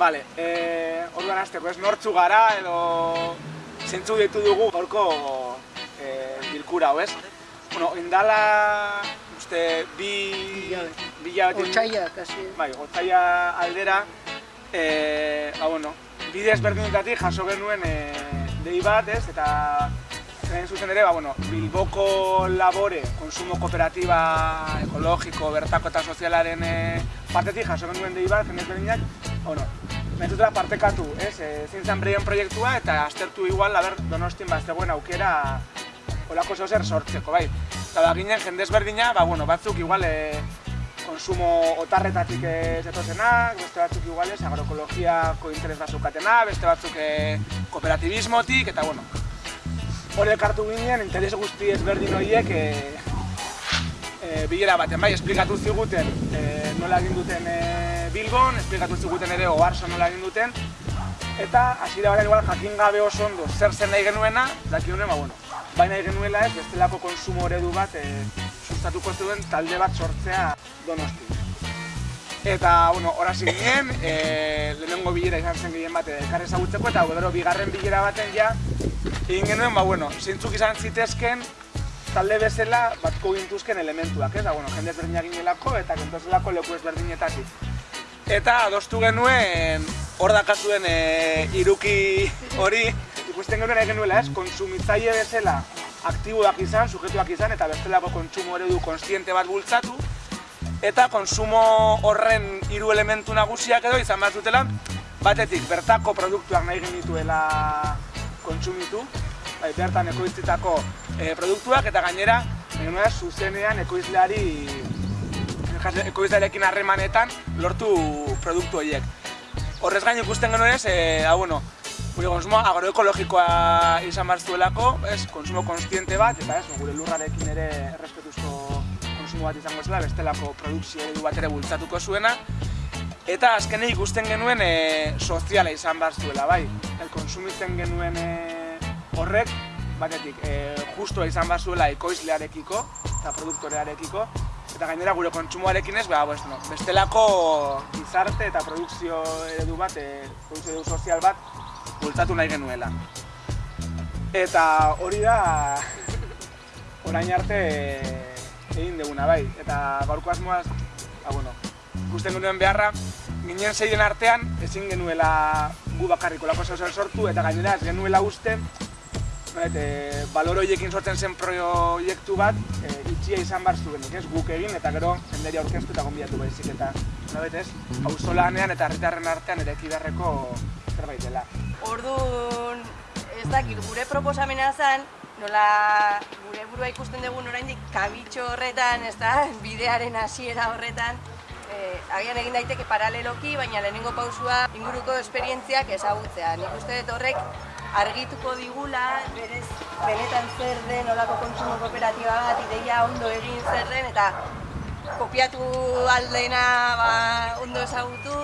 Vale, eh, orduan azteko, ez nortzu gara edo zentzu ditu dugu gorko eh, bilkura, hau ez? Bueno, indala, uste, bi... Bi jabetin... Otsaia, kasi. Bai, otsaia aldera, eh, ba, bueno, bide ezberdinetatik jaso genuen eh, dei bat, ez? Eta Zain zuzen ere, ba, bueno, Bilboko labore, konsumo kooperatiba ekologiko, bertako eta sozialaren e, partetik jaso genuen dei bat, jendez berdinak, ba, bueno, Mentutela partekatu, ez, e, zen breien proiektua eta aztertu igual, aber, donostin bat zegoen aukera olako zeu zer sortzeko, bai. Eta ba, ginen jendez berdina, ba, bueno, batzuk igual e, konsumo otarretatik ez etozenak, beste batzuk igual ez, agroekologiako interes bazukatenak, beste batzuk e, kooperatibismotik, eta bueno, hori elkartu ginen, interes guzti ezberdin horiek e, e, bilera baten, bai, esplikatu ziguten e, nola egin duten e, Bilbon, esplikatu ziguten ere Oarso nola egin duten, eta hasiera batean igual jakin gabe oso ondo zer zen nahi genuena, daki honen, ba, bueno, baina nahi genuela ez, bestelako konsumo eredu bat e, sustatuko zuen talde bat sortzea donosti. Eta, bueno, horazi ginen, e, lehenengo bilera izan zen gehien bat elkar ezagutzeko, eta gero bigarren bilera baten ja, egin genuen, ba, bueno, zintzuk izan zitezken, talde bezala batko gintuzken elementuak, ez da, bueno, jende ezberdinak ginelako eta kentozelako leku ezberdinetatik. Eta adostu genuen hor dakazuen e, iruki hori ikusten genuen egin nuela ez, konsumitzaile bezala aktiboak izan, sujetuak izan eta bestelako kontsumo eredu konstiente bat bultzatu. Eta konsumo horren hiru elementu nagusiak edo izan bat dutela batetik bertako produktuak nahi genituela kontsumitu. Bai, bertan ekoiztitako e, produktuak eta gainera genuen zuzenean ekoizleari ekoizlearekin harremanetan lortu produktu horiek. Horrez gain ikusten genuen ez, e, ah, bueno, gure konsumo agroekologikoa izan behar zuelako, ez, konsumo konstiente bat, eta ez, gure lurrarekin ere errespetuzko konsumo bat izango zela, bestelako produkzio edu bat ere bultzatuko zuena. Eta azkene ikusten genuen e, soziala izan behar zuela, bai. El konsumitzen genuen e, horrek, batetik, e, justoa izan behar zuela ekoizlearekiko eta produktorearekiko, eta gainera gure kontsumoarekin ez, ba, pues, no, bestelako gizarte eta produkzio eredu bat, e, produkzio eredu sozial bat bultzatu nahi genuela. Eta hori da orain arte egin deguna bai, eta gaurko asmoaz, ba, bueno, ikusten genuen beharra, ginen zeiden artean ezin genuela gu bakarriko lako sortu eta gainera ez genuela uste e, balor horiekin sortzen zen proiektu bat, e, itxia izan behar zuen, ez guk egin eta gero jenderi aurkeztu eta gonbiatu baizik eta nabet ez, eta herritarren artean ere ekidarreko zerbait dela. Orduan, ez dakit, gure proposamena zen, nola gure burua ikusten dugun oraindik kabitxo horretan, ez da, bidearen hasiera horretan, eh, agian egin daiteke paraleloki, baina lehenengo pausua inguruko esperientziak ezagutzea. Nik uste dut horrek argituko digula, berez, benetan zer den olako kontsumo kooperatiba bat, ideia ondo egin zer den, eta kopiatu aldena ba, ondo ezagutu,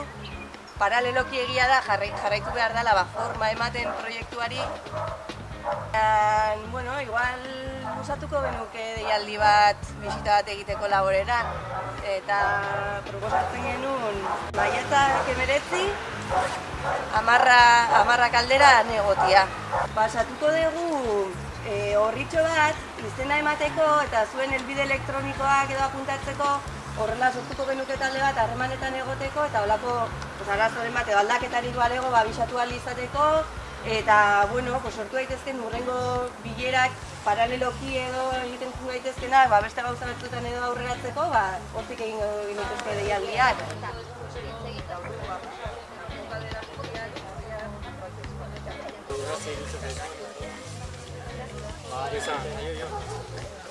paraleloki egia da, jarraitu behar dela ba, forma ematen proiektuari. Bueno, igual usatuko benuke deialdi bat bisita bat egiteko laborera eta proposatzen genuen maietak emeretzi amarra, amarra kaldera negotia. Basatuko dugu e, horritxo bat, izena emateko eta zuen helbide elektronikoak edo apuntatzeko horrela sortuko genuke talde bat harremanetan egoteko eta holako pues, arazoren bat edo aldaketari balego ba, bisatu izateko eta bueno, pues, sortu daitezken urrengo bilerak paraleloki edo egiten zu daitezkenak, ba, beste gauza batzuetan edo aurreratzeko, ba, hortik egin daitezke deialdiak. Gracias.